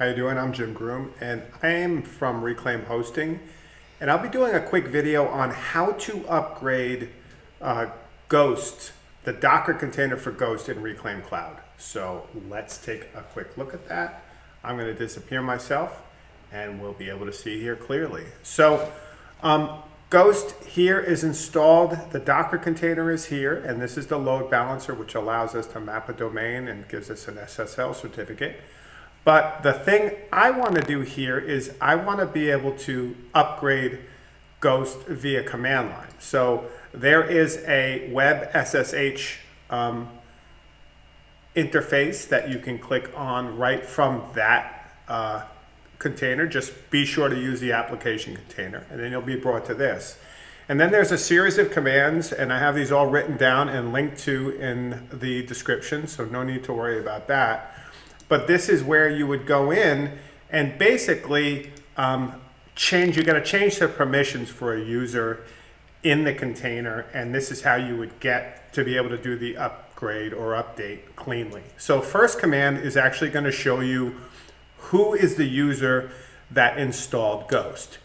How you doing? I'm Jim Groom and I'm from Reclaim Hosting and I'll be doing a quick video on how to upgrade uh, Ghost, the Docker container for Ghost in Reclaim Cloud. So let's take a quick look at that. I'm going to disappear myself and we'll be able to see here clearly. So um, Ghost here is installed, the Docker container is here, and this is the load balancer which allows us to map a domain and gives us an SSL certificate. But the thing I want to do here is I want to be able to upgrade Ghost via command line. So there is a web SSH um, interface that you can click on right from that uh, container. Just be sure to use the application container and then you'll be brought to this. And then there's a series of commands and I have these all written down and linked to in the description, so no need to worry about that. But this is where you would go in and basically um, change, you're gonna change the permissions for a user in the container and this is how you would get to be able to do the upgrade or update cleanly. So first command is actually gonna show you who is the user that installed Ghost.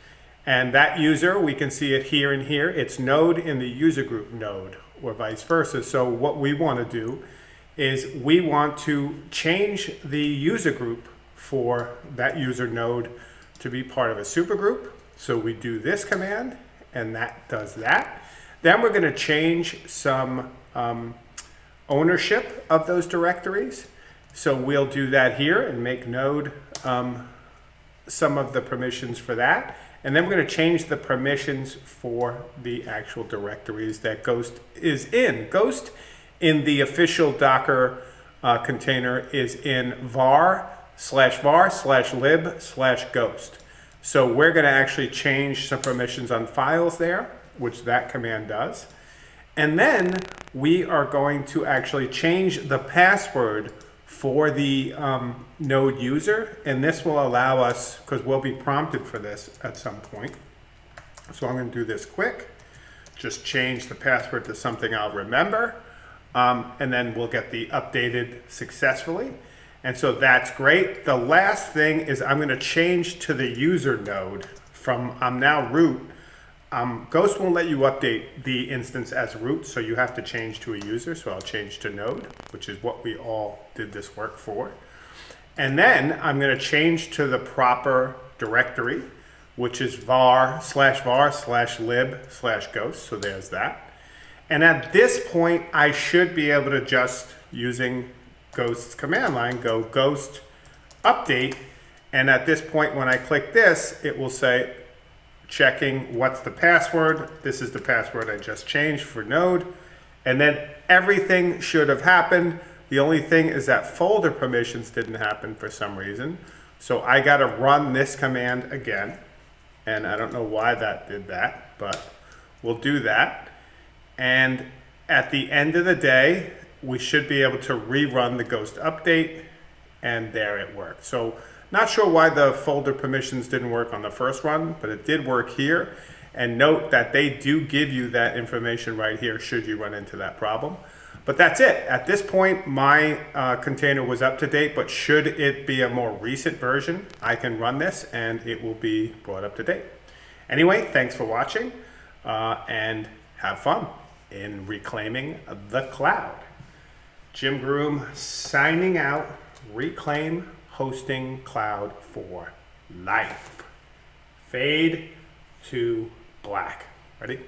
And that user, we can see it here and here, it's node in the user group node or vice versa. So what we wanna do is we want to change the user group for that user node to be part of a supergroup. So we do this command and that does that. Then we're going to change some um, ownership of those directories. So we'll do that here and make node um, some of the permissions for that. And then we're going to change the permissions for the actual directories that Ghost is in. Ghost in the official Docker uh, container is in var slash var slash lib slash ghost. So we're going to actually change some permissions on files there, which that command does. And then we are going to actually change the password for the um, node user. And this will allow us, because we'll be prompted for this at some point. So I'm going to do this quick. Just change the password to something I'll remember um, and then we'll get the updated successfully. And so that's great. The last thing is I'm going to change to the user node from I'm now root. Um, Ghost won't let you update the instance as root, so you have to change to a user. So I'll change to node, which is what we all did this work for. And then I'm going to change to the proper directory, which is var slash var slash lib slash ghost. So there's that. And at this point, I should be able to just, using Ghost's command line, go ghost update. And at this point, when I click this, it will say, checking what's the password. This is the password I just changed for node. And then everything should have happened. The only thing is that folder permissions didn't happen for some reason. So I got to run this command again. And I don't know why that did that, but we'll do that. And at the end of the day, we should be able to rerun the Ghost update and there it worked. So not sure why the folder permissions didn't work on the first run, but it did work here. And note that they do give you that information right here should you run into that problem. But that's it. At this point, my uh, container was up to date, but should it be a more recent version, I can run this and it will be brought up to date. Anyway, thanks for watching uh, and have fun in reclaiming the cloud. Jim Groom signing out, reclaim hosting cloud for life. Fade to black. Ready?